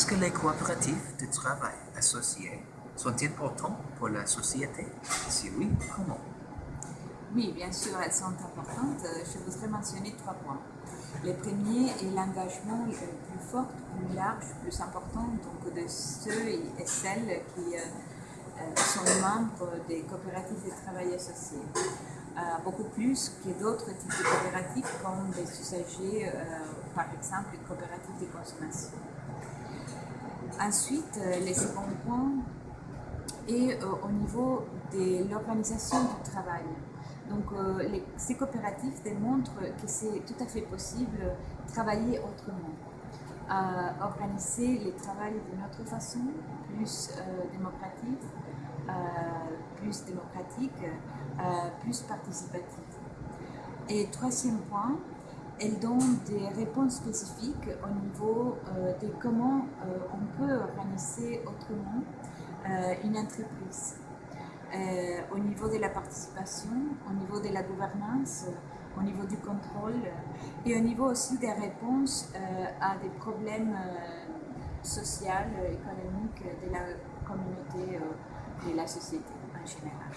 Est-ce que les coopératives de travail associées sont importantes pour la société? Si oui, comment? Oui, bien sûr, elles sont importantes. Je voudrais mentionner trois points. Le premier est l'engagement plus fort, plus large, plus important donc de ceux et celles qui euh, euh, sont membres des coopératives de travail associées. Euh, beaucoup plus que d'autres types de coopératives comme des usagers, par exemple une coopérative de consommation. Ensuite, le second point est au niveau de l'organisation du travail. Donc, ces coopératives démontrent que c'est tout à fait possible de travailler autrement, organiser le travail d'une autre façon, plus démocratique, plus démocratique, plus participative. Et troisième point, elle donne des réponses spécifiques au niveau de comment on peut organiser autrement une entreprise. au niveau de la participation, au niveau de la gouvernance, au niveau du contrôle et au niveau aussi des réponses à des problèmes sociaux, économiques de la communauté et la société en général.